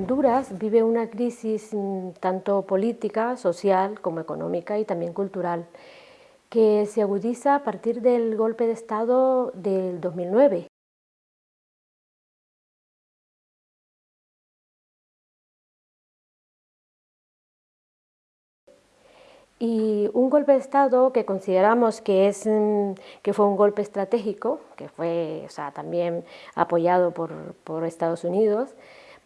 Honduras vive una crisis mm, tanto política, social como económica y también cultural, que se agudiza a partir del golpe de Estado del 2009. Y un golpe de Estado que consideramos que, es, mm, que fue un golpe estratégico, que fue también apoyado por, por Estados Unidos,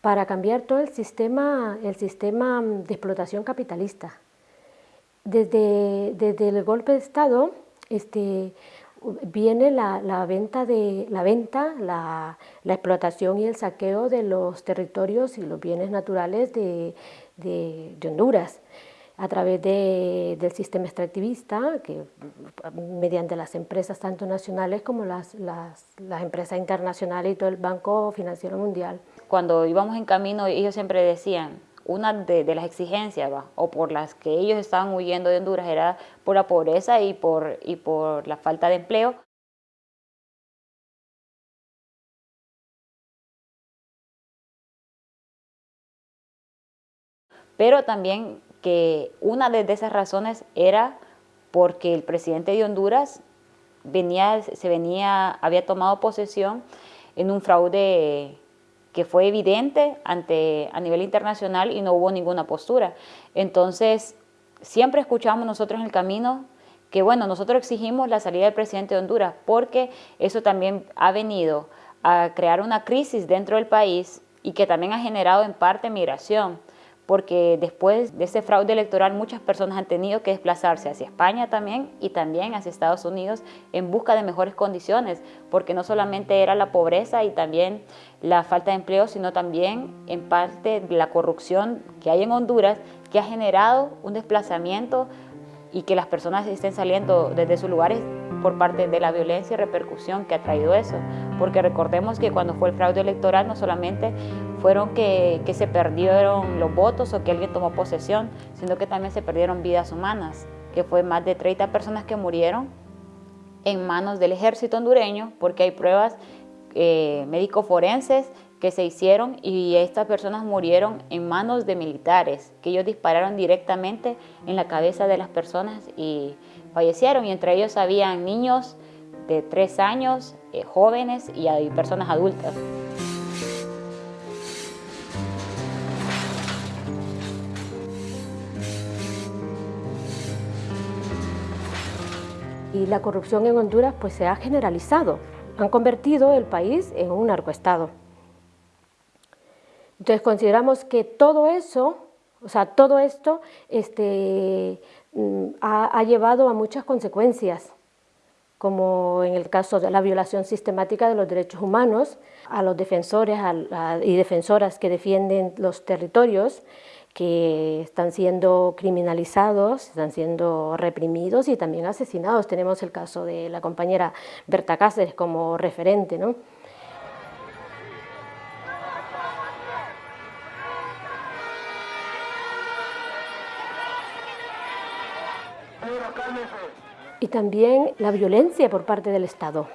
para cambiar todo el sistema, el sistema de explotación capitalista. Desde, desde el golpe de Estado este, viene la, venta, de, la, venta la, explotación y el saqueo de los territorios y los bienes naturales de, de, Honduras a través de, del sistema extractivista, que mediante las empresas tanto nacionales como las, las, las, empresas internacionales y todo el Banco Financiero Mundial. Cuando íbamos en camino, ellos siempre decían, una de, las exigencias, o por las que ellos estaban huyendo de Honduras, era por la pobreza y por, y por la falta de empleo. Pero también que una de esas razones era porque el presidente de Honduras venía, se venía, había tomado posesión en un fraude que fue evidente ante, a nivel internacional y no hubo ninguna postura. Entonces, siempre escuchamos nosotros en el camino que, bueno, nosotros exigimos la salida del presidente de Honduras porque eso también ha venido a crear una crisis dentro del país y que también ha generado en parte migración porque después de ese fraude electoral muchas personas han tenido que desplazarse hacia España también y también hacia Estados Unidos en busca de mejores condiciones, porque no solamente era la pobreza y también la falta de empleo, sino también en parte la corrupción que hay en Honduras que ha generado un desplazamiento y que las personas estén saliendo desde sus lugares por parte de la violencia y repercusión que ha traído eso. Porque recordemos que cuando fue el fraude electoral no solamente fueron que, que se perdieron los votos o que alguien tomó posesión, sino que también se perdieron vidas humanas, que fue más de 30 personas que murieron en manos del ejército hondureño, porque hay pruebas eh, médicos forenses que se hicieron y estas personas murieron en manos de militares, que ellos dispararon directamente en la cabeza de las personas y fallecieron y entre ellos habían niños de tres años, eh, jóvenes y, personas adultas. Y la corrupción en Honduras pues se ha generalizado, han convertido el país en un narcoestado. Entonces consideramos que todo eso, o sea, todo esto este, mm, ha, llevado a muchas consecuencias, como en el caso de la violación sistemática de los derechos humanos, a los defensores y defensoras que defienden los territorios, que están siendo criminalizados, están siendo reprimidos y también asesinados. Tenemos el caso de la compañera Berta Cáceres como referente. ¿no? Y también la violencia por parte del Estado.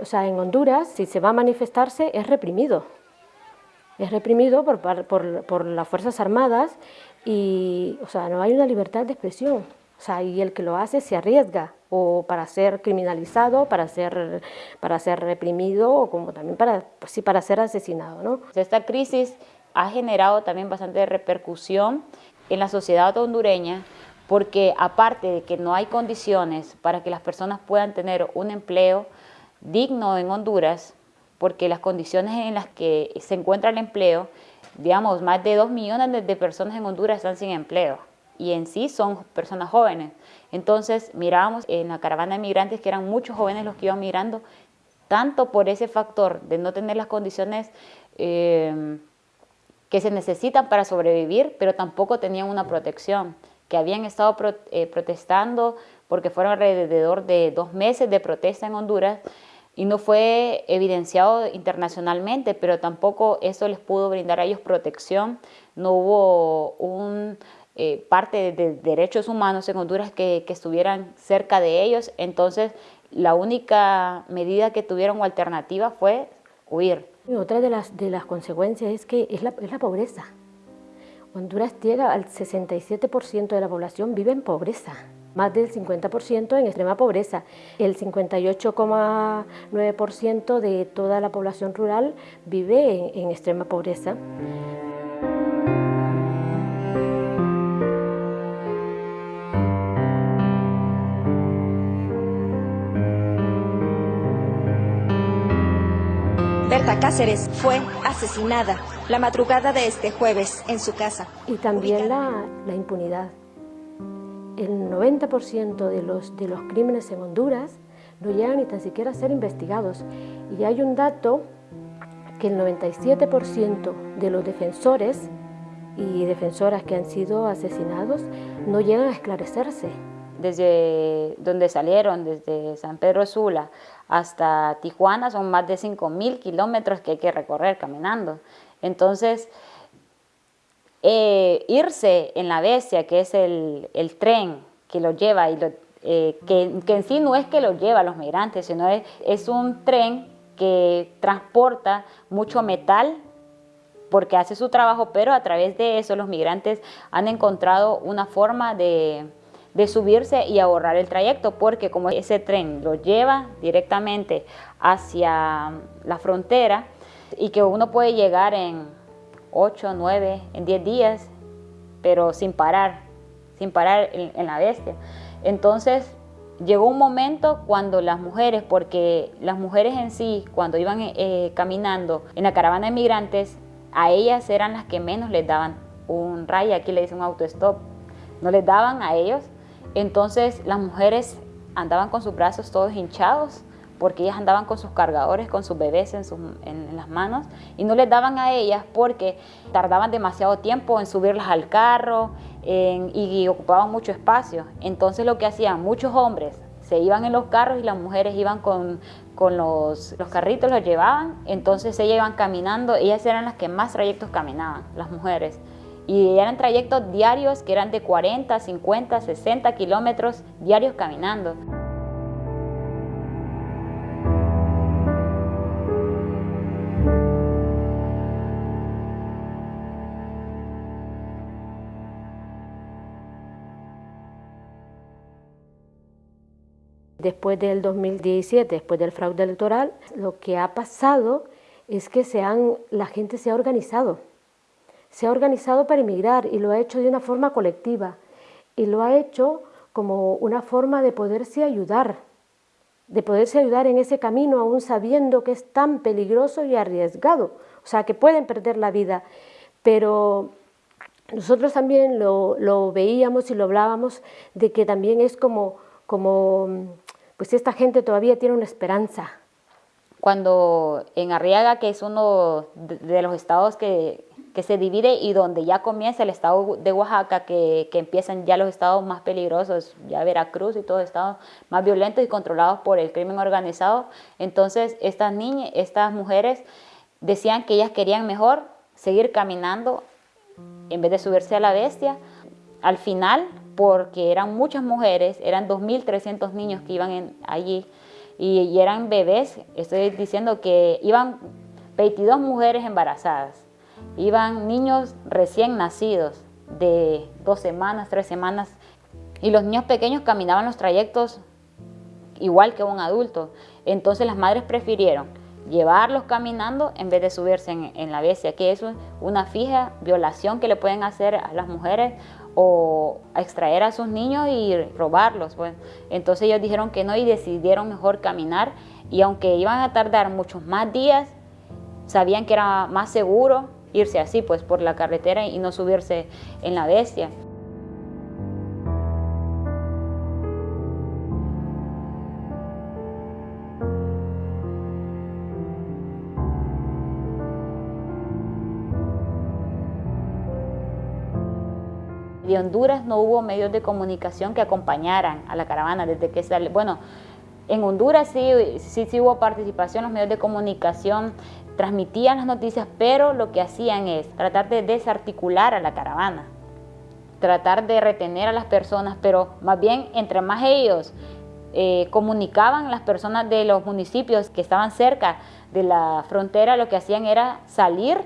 O sea, en Honduras, si se va a manifestarse, es reprimido. Es reprimido por, por, por las Fuerzas Armadas y, o sea, no hay una libertad de expresión. O sea, y el que lo hace se arriesga o para ser criminalizado, para ser, para ser reprimido o como también para, pues sí, para ser asesinado. ¿no? Esta crisis ha generado también bastante repercusión en la sociedad hondureña porque aparte de que no hay condiciones para que las personas puedan tener un empleo digno en Honduras, porque las condiciones en las que se encuentra el empleo, digamos, más de dos millones de personas en Honduras están sin empleo y en sí son personas jóvenes. Entonces mirábamos en la caravana de migrantes que eran muchos jóvenes los que iban migrando, tanto por ese factor de no tener las condiciones eh, que se necesitan para sobrevivir, pero tampoco tenían una protección, que habían estado eh, protestando porque fueron alrededor de dos meses de protesta en Honduras y no fue evidenciado internacionalmente, pero tampoco eso les pudo brindar a ellos protección. No hubo un eh, parte de, derechos humanos en Honduras que, estuvieran cerca de ellos, entonces la única medida que tuvieron o alternativa fue huir. otra de las, de las consecuencias es que es la, es la pobreza. Honduras llega al 67% de la población vive en pobreza, más del 50% en extrema pobreza. El 58,9% de toda la población rural vive en extrema pobreza. Berta Cáceres fue asesinada la madrugada de este jueves en su casa. Y también la, la impunidad. El 90% de los, de los crímenes en Honduras no llegan ni tan siquiera a ser investigados. Y hay un dato que el 97% de los defensores y defensoras que han sido asesinados no llegan a esclarecerse desde donde salieron, desde San Pedro Sula hasta Tijuana, son más de 5.000 kilómetros que hay que recorrer caminando. Entonces, eh, irse en la bestia, que es el, tren que lo lleva, y eh, que, en sí no es que lo lleva a los migrantes, sino es, es un tren que transporta mucho metal porque hace su trabajo, pero a través de eso los migrantes han encontrado una forma de, de subirse y ahorrar el trayecto, porque como ese tren lo lleva directamente hacia la frontera y que uno puede llegar en 8, 9, en 10 días, pero sin parar, sin parar en, la bestia. Entonces llegó un momento cuando las mujeres, porque las mujeres en sí, cuando iban eh, caminando en la caravana de migrantes, a ellas eran las que menos les daban un ray, aquí le dicen un autostop, no les daban a ellos entonces las mujeres andaban con sus brazos todos hinchados porque ellas andaban con sus cargadores, con sus bebés en, las manos y no les daban a ellas porque tardaban demasiado tiempo en subirlas al carro y, ocupaban mucho espacio. Entonces lo que hacían muchos hombres se iban en los carros y las mujeres iban con, los, los carritos, los llevaban, entonces ellas iban caminando, ellas eran las que más trayectos caminaban, las mujeres y eran trayectos diarios que eran de 40, 50, 60 kilómetros diarios caminando. Después del 2017, después del fraude electoral, lo que ha pasado es que se han, la gente se ha organizado. Se ha organizado para emigrar y lo ha hecho de una forma colectiva. Y lo ha hecho como una forma de poderse ayudar, de poderse ayudar en ese camino aún sabiendo que es tan peligroso y arriesgado, o sea, que pueden perder la vida, pero nosotros también lo, veíamos y lo hablábamos de que también es como, como, pues esta gente todavía tiene una esperanza. Cuando en Arriaga, que es uno de los estados que, que se divide y donde ya comienza el estado de Oaxaca, que, empiezan ya los estados más peligrosos, ya Veracruz y todos estados más violentos y controlados por el crimen organizado. Entonces estas niñas, estas mujeres decían que ellas querían mejor seguir caminando en vez de subirse a la bestia. Al final, porque eran muchas mujeres, eran 2.300 niños que iban allí y, eran bebés, estoy diciendo que iban 22 mujeres embarazadas Iban niños recién nacidos de dos semanas, tres semanas, y los niños pequeños caminaban los trayectos igual que un adulto. Entonces las madres prefirieron llevarlos caminando en vez de subirse en, la bestia, que es una fija violación que le pueden hacer a las mujeres o extraer a sus niños y robarlos. Pues. Entonces ellos dijeron que no y decidieron mejor caminar y aunque iban a tardar muchos más días, sabían que era más seguro irse así, pues por la carretera y no subirse en la bestia. De Honduras no hubo medios de comunicación que acompañaran a la caravana desde que sale. Bueno, en Honduras sí, sí, hubo participación, los medios de comunicación transmitían las noticias, pero lo que hacían es tratar de desarticular a la caravana, tratar de retener a las personas, pero más bien entre más ellos eh, comunicaban las personas de los municipios que estaban cerca de la frontera, lo que hacían era salir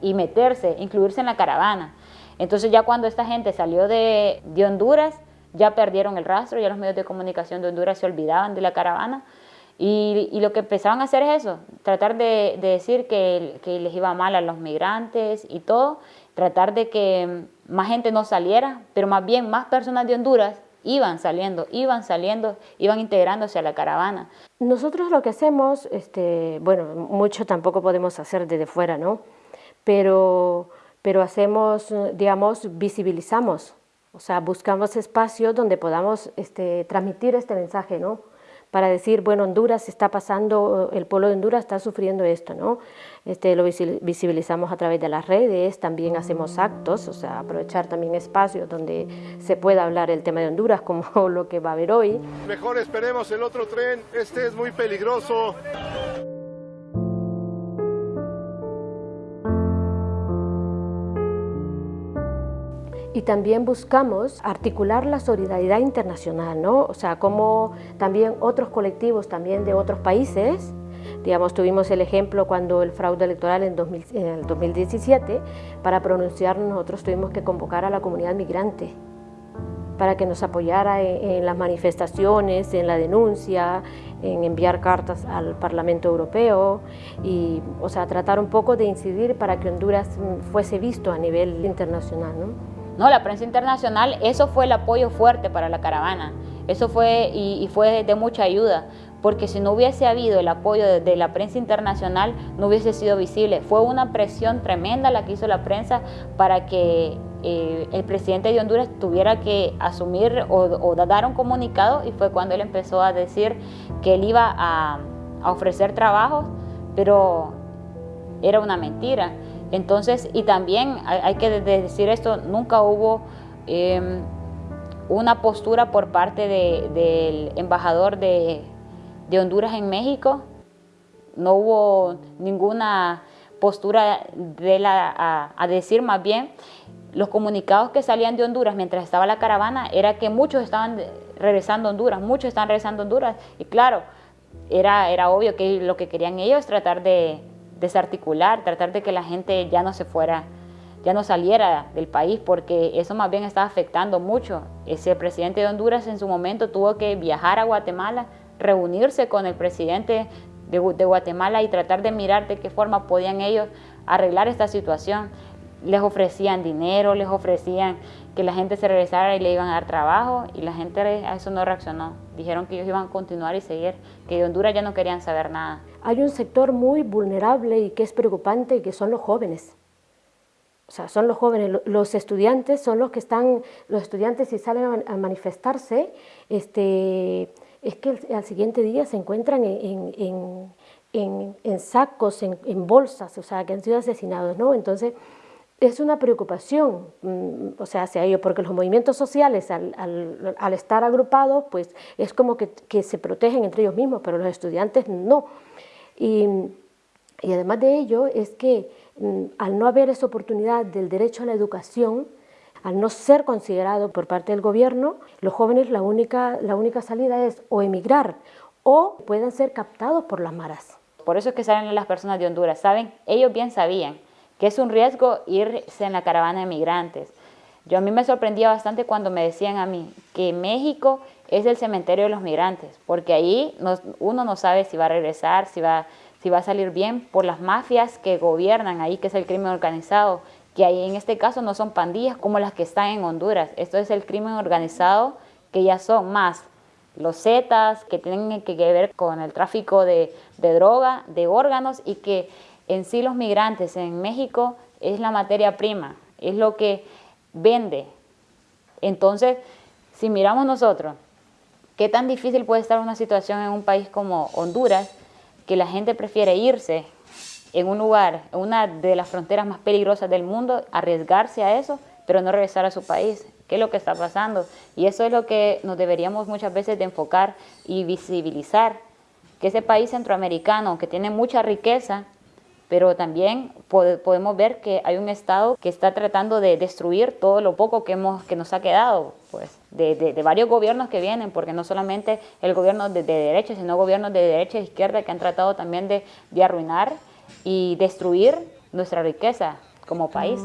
y meterse, incluirse en la caravana. Entonces ya cuando esta gente salió de, de Honduras, ya perdieron el rastro, ya los medios de comunicación de Honduras se olvidaban de la caravana y, lo que empezaban a hacer es eso, tratar de, decir que, que, les iba mal a los migrantes y todo, tratar de que más gente no saliera, pero más bien más personas de Honduras iban saliendo, iban saliendo, iban integrándose a la caravana. Nosotros lo que hacemos, este, bueno, mucho tampoco podemos hacer desde fuera, ¿no? Pero, pero hacemos, digamos, visibilizamos, o sea, buscamos espacios donde podamos este, transmitir este mensaje, ¿no? para decir, bueno, Honduras está pasando, el pueblo de Honduras está sufriendo esto, ¿no? Este, lo visibilizamos a través de las redes, también hacemos actos, o sea, aprovechar también espacios donde se pueda hablar el tema de Honduras, como lo que va a haber hoy. Mejor esperemos el otro tren, este es muy peligroso. Y también buscamos articular la solidaridad internacional, ¿no? O sea, como también otros colectivos también de otros países, digamos, tuvimos el ejemplo cuando el fraude electoral en, el 2017, para pronunciarnos nosotros tuvimos que convocar a la comunidad migrante para que nos apoyara en, las manifestaciones, en la denuncia, en enviar cartas al Parlamento Europeo y, o sea, tratar un poco de incidir para que Honduras mm, fuese visto a nivel internacional, ¿no? No, la prensa internacional, eso fue el apoyo fuerte para la caravana. Eso fue y, fue de mucha ayuda, porque si no hubiese habido el apoyo de, la prensa internacional, no hubiese sido visible. Fue una presión tremenda la que hizo la prensa para que eh, el presidente de Honduras tuviera que asumir o, dar un comunicado y fue cuando él empezó a decir que él iba a, a ofrecer trabajo, pero era una mentira. Entonces, y también hay, que decir esto, nunca hubo em, una postura por parte del embajador de, Honduras en México, no hubo ninguna postura de la, a, decir más bien, los comunicados que salían de Honduras mientras estaba la caravana era que muchos estaban regresando a Honduras, muchos estaban regresando a Honduras, y claro, era, era obvio que lo que querían ellos tratar de, desarticular, tratar de que la gente ya no se fuera, ya no saliera del país, porque eso más bien está afectando mucho. Ese presidente de Honduras en su momento tuvo que viajar a Guatemala, reunirse con el presidente de, Guatemala y tratar de mirar de qué forma podían ellos arreglar esta situación. Les ofrecían dinero, les ofrecían que la gente se regresara y le iban a dar trabajo y la gente a eso no reaccionó. Dijeron que ellos iban a continuar y seguir, que de Honduras ya no querían saber nada hay un sector muy vulnerable y que es preocupante y que son los jóvenes. O sea, son los jóvenes, los estudiantes son los que están, los estudiantes si salen a manifestarse, este, es que al siguiente día se encuentran en, sacos, en, bolsas, o sea, que han sido asesinados, ¿no? Entonces, es una preocupación, mm, o sea, hacia ello, porque los movimientos sociales, al, estar agrupados, pues es como que, se protegen entre ellos mismos, pero los estudiantes no. Y, además de ello es que mm, al no haber esa oportunidad del derecho a la educación, al no ser considerado por parte del gobierno, los jóvenes la única, la única salida es o emigrar o pueden ser captados por las maras. Por eso es que salen las personas de Honduras, ¿saben? Ellos bien sabían que es un riesgo irse en la caravana de migrantes. Yo a mí me sorprendía bastante cuando me decían a mí que México es el cementerio de los migrantes, porque ahí uno no sabe si va a regresar, si va, si va a salir bien por las mafias que gobiernan ahí, que es el crimen organizado, que ahí en este caso no son pandillas como las que están en Honduras, esto es el crimen organizado que ya son más los Zetas, que tienen que ver con el tráfico de, de droga, de órganos y que en sí los migrantes en México es la materia prima, es lo que vende. Entonces, si miramos nosotros, ¿Qué tan difícil puede estar una situación en un país como Honduras que la gente prefiere irse en un lugar, en una de las fronteras más peligrosas del mundo, arriesgarse a eso, pero no regresar a su país? ¿Qué es lo que está pasando? Y eso es lo que nos deberíamos muchas veces de enfocar y visibilizar, que ese país centroamericano que tiene mucha riqueza, pero también podemos ver que hay un Estado que está tratando de destruir todo lo poco que, hemos, que nos ha quedado, pues, de, varios gobiernos que vienen, porque no solamente el gobierno de, derecha, sino gobiernos de derecha e izquierda que han tratado también de, de arruinar y destruir nuestra riqueza como país.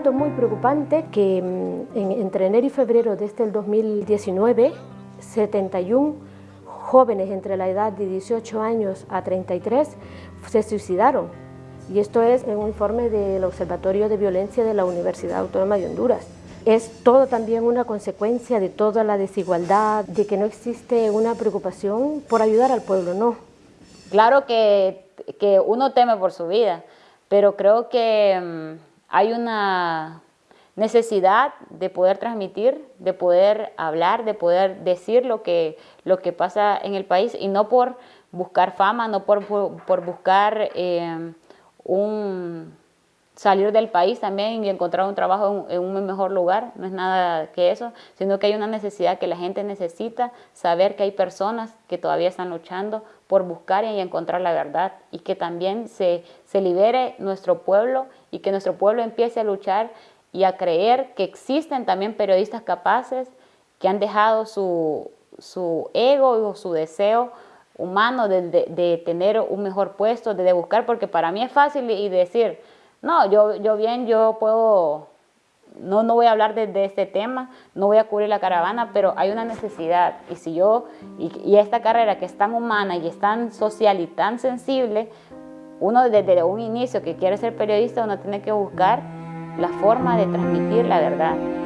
Dato muy preocupante que mm, entre enero y febrero de este 2019, 71 jóvenes entre la edad de 18 años a 33 se suicidaron. Y esto es en un informe del Observatorio de Violencia de la Universidad Autónoma de Honduras. Es todo también una consecuencia de toda la desigualdad, de que no existe una preocupación por ayudar al pueblo, no. Claro que, que uno teme por su vida, pero creo que mm, hay una necesidad de poder transmitir, de poder hablar, de poder decir lo que, lo que pasa en el país y no por buscar fama, no por, por, buscar eh, un salir del país también y encontrar un trabajo en, un mejor lugar, no es nada que eso, sino que hay una necesidad que la gente necesita saber que hay personas que todavía están luchando por buscar y encontrar la verdad y que también se, se libere nuestro pueblo y que nuestro pueblo empiece a luchar y a creer que existen también periodistas capaces que han dejado su, su ego o su deseo humano de, de, tener un mejor puesto, de, buscar, porque para mí es fácil y decir, no, yo, yo bien, yo puedo, no, no voy a hablar de, este tema, no voy a cubrir la caravana, pero hay una necesidad. Y si yo, y, esta carrera que es tan humana y es tan social y tan sensible, uno desde un inicio que quiere ser periodista, uno tiene que buscar la forma de transmitir la verdad.